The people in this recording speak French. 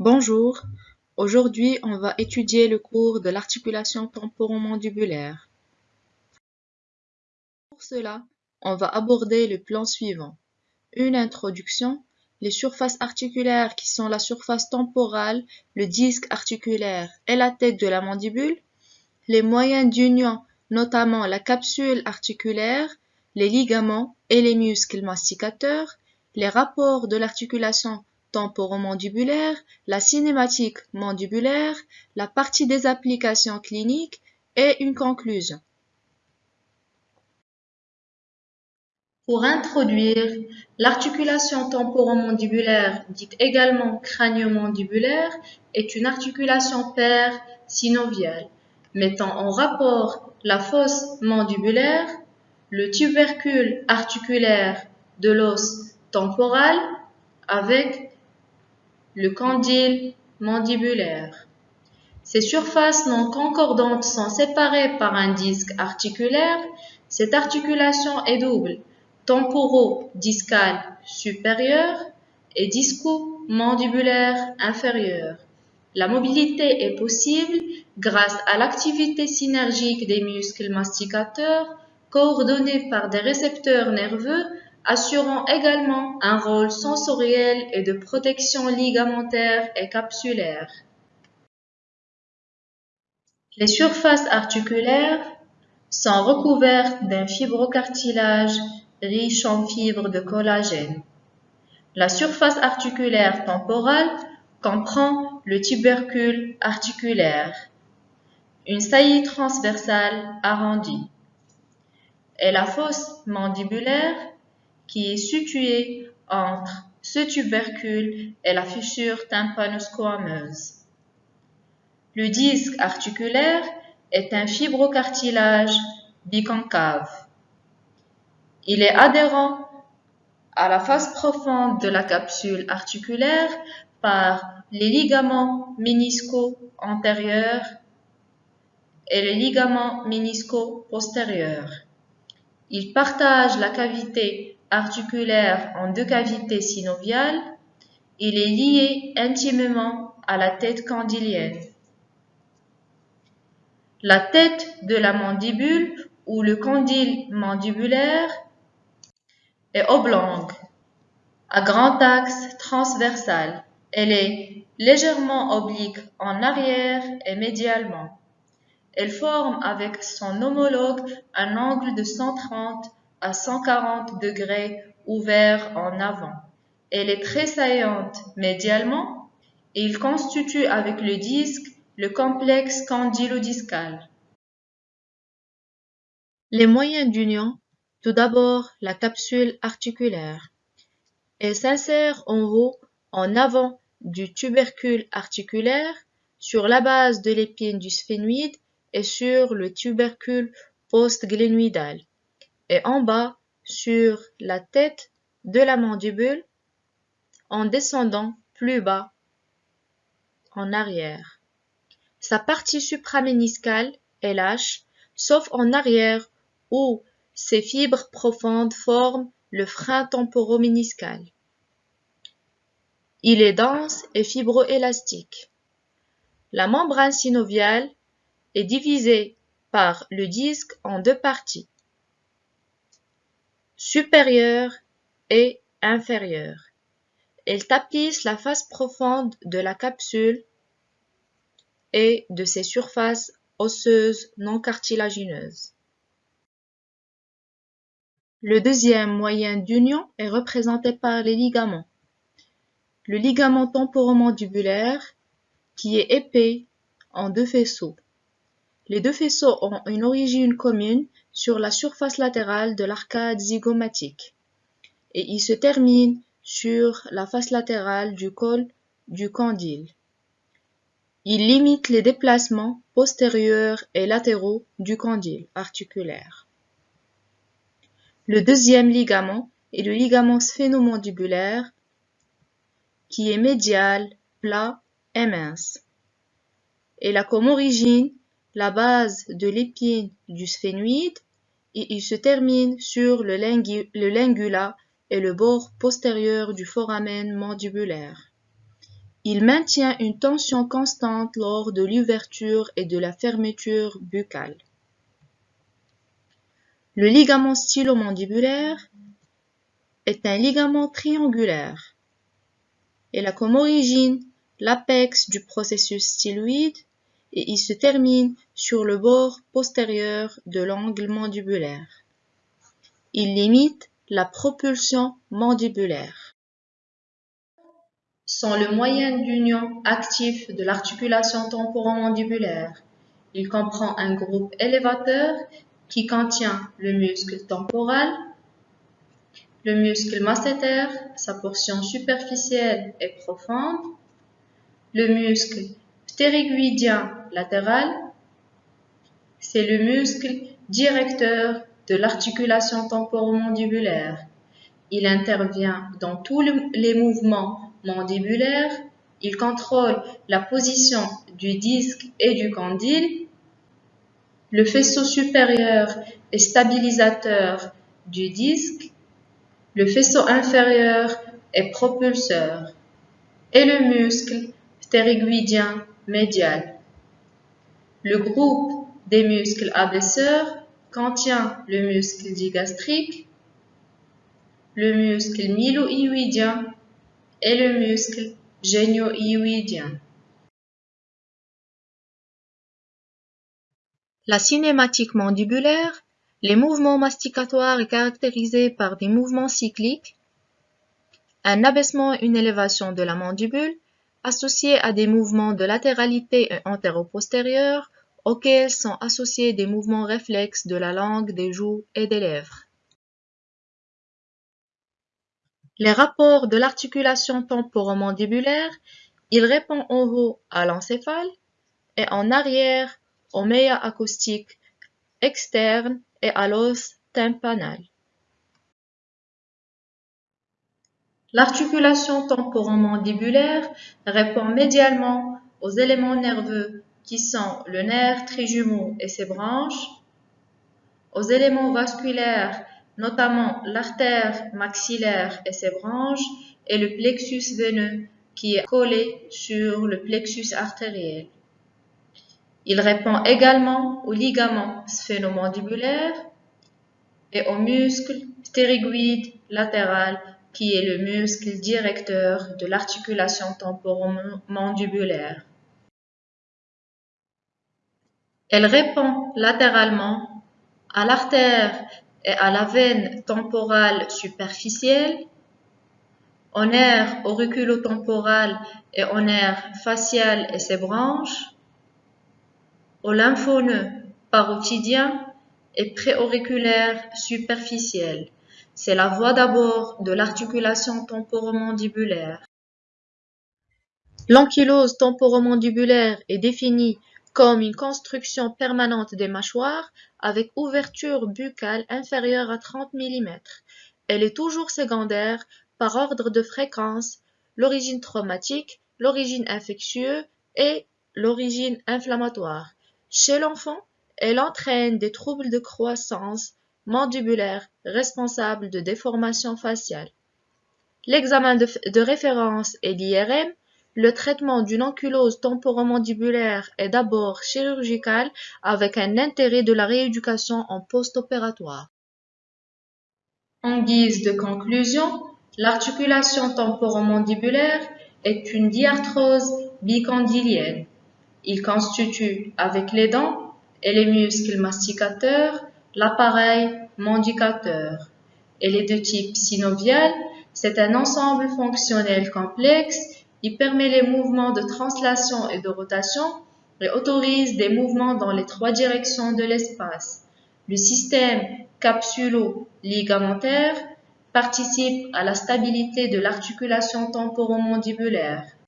Bonjour, aujourd'hui on va étudier le cours de l'articulation temporomandibulaire. Pour cela, on va aborder le plan suivant. Une introduction, les surfaces articulaires qui sont la surface temporale, le disque articulaire et la tête de la mandibule, les moyens d'union, notamment la capsule articulaire, les ligaments et les muscles masticateurs, les rapports de l'articulation temporomandibulaire, la cinématique mandibulaire, la partie des applications cliniques et une conclusion. Pour introduire, l'articulation temporomandibulaire, dite également crânio-mandibulaire, est une articulation paire synoviale, mettant en rapport la fosse mandibulaire, le tubercule articulaire de l'os temporal avec le condyle mandibulaire. Ces surfaces non concordantes sont séparées par un disque articulaire. Cette articulation est double, temporo-discale supérieure et disco-mandibulaire inférieure. La mobilité est possible grâce à l'activité synergique des muscles masticateurs coordonnés par des récepteurs nerveux assurant également un rôle sensoriel et de protection ligamentaire et capsulaire. Les surfaces articulaires sont recouvertes d'un fibrocartilage riche en fibres de collagène. La surface articulaire temporale comprend le tubercule articulaire, une saillie transversale arrondie, et la fosse mandibulaire qui est situé entre ce tubercule et la fissure tympano-squameuse. Le disque articulaire est un fibrocartilage biconcave. Il est adhérent à la face profonde de la capsule articulaire par les ligaments ménisco antérieurs et les ligaments ménisco postérieurs. Il partage la cavité articulaire en deux cavités synoviales, il est lié intimement à la tête candylienne. La tête de la mandibule ou le condyle mandibulaire est oblongue, à grand axe transversal. Elle est légèrement oblique en arrière et médialement. Elle forme avec son homologue un angle de 130 à 140 degrés ouvert en avant. Elle est très saillante médialement et il constitue avec le disque le complexe condylodiscal. Les moyens d'union, tout d'abord la capsule articulaire. Elle s'insère en haut, en avant du tubercule articulaire, sur la base de l'épine du sphénoïde et sur le tubercule postglénoïdal et en bas sur la tête de la mandibule en descendant plus bas en arrière. Sa partie supraméniscale est lâche, sauf en arrière où ses fibres profondes forment le frein temporoméniscal. Il est dense et fibroélastique. La membrane synoviale est divisée par le disque en deux parties supérieure et inférieure. Elle tapisse la face profonde de la capsule et de ses surfaces osseuses non cartilagineuses. Le deuxième moyen d'union est représenté par les ligaments. Le ligament temporomandibulaire qui est épais en deux faisceaux. Les deux faisceaux ont une origine commune sur la surface latérale de l'arcade zygomatique et il se termine sur la face latérale du col du condyle. Il limite les déplacements postérieurs et latéraux du condyle articulaire. Le deuxième ligament est le ligament sphénomandibulaire qui est médial, plat et mince. Il a comme origine la base de l'épine du sphénoïde et il se termine sur le, lingula et le bord postérieur du foramen mandibulaire. Il maintient une tension constante lors de l'ouverture et de la fermeture buccale. Le ligament stylomandibulaire est un ligament triangulaire. Il a comme origine l'apex du processus styloïde et il se termine sur le bord postérieur de l'angle mandibulaire. Il limite la propulsion mandibulaire. Sont le moyen d'union actif de l'articulation temporomandibulaire. Il comprend un groupe élévateur qui contient le muscle temporal, le muscle masséter, sa portion superficielle et profonde, le muscle ptérygoïdien latéral, c'est le muscle directeur de l'articulation temporomandibulaire. Il intervient dans tous les mouvements mandibulaires. Il contrôle la position du disque et du condyle. Le faisceau supérieur est stabilisateur du disque. Le faisceau inférieur est propulseur. Et le muscle ptérygoïdien médial. Le groupe des muscles abaisseurs contient le muscle digastrique, le muscle mylohyoïdien et le muscle géniohyoïdien. La cinématique mandibulaire, les mouvements masticatoires est caractérisés par des mouvements cycliques, un abaissement et une élévation de la mandibule, associés à des mouvements de latéralité et antéro-postérieure auxquels sont associés des mouvements réflexes de la langue, des joues et des lèvres. Les rapports de l'articulation temporomandibulaire, il répond en haut à l'encéphale et en arrière au méa acoustique externe et à l'os tympanal. L'articulation temporomandibulaire répond médialement aux éléments nerveux qui sont le nerf trijumeau et ses branches, aux éléments vasculaires, notamment l'artère maxillaire et ses branches, et le plexus veineux qui est collé sur le plexus artériel. Il répond également aux ligaments sphénomandibulaires et au muscle ptérygoïde latéral qui est le muscle directeur de l'articulation temporomandibulaire. Elle répond latéralement à l'artère et à la veine temporale superficielle, au nerf auriculotemporal et au nerf facial et ses branches, au lymphoneux parotidien et préauriculaire superficiel. C'est la voie d'abord de l'articulation temporomandibulaire. L'ankylose temporomandibulaire est définie comme une construction permanente des mâchoires avec ouverture buccale inférieure à 30 mm. Elle est toujours secondaire par ordre de fréquence, l'origine traumatique, l'origine infectieuse et l'origine inflammatoire. Chez l'enfant, elle entraîne des troubles de croissance, mandibulaire responsable de déformations faciales. L'examen de, référence est l'IRM. Le traitement d'une ankylose temporomandibulaire est d'abord chirurgical avec un intérêt de la rééducation en post-opératoire. En guise de conclusion, l'articulation temporomandibulaire est une diarthrose bicondylienne. Il constitue, avec les dents et les muscles masticateurs, l'appareil mandicateur. Elle est de type synovial, c'est un ensemble fonctionnel complexe qui permet les mouvements de translation et de rotation et autorise des mouvements dans les trois directions de l'espace. Le système capsulo-ligamentaire participe à la stabilité de l'articulation temporomandibulaire.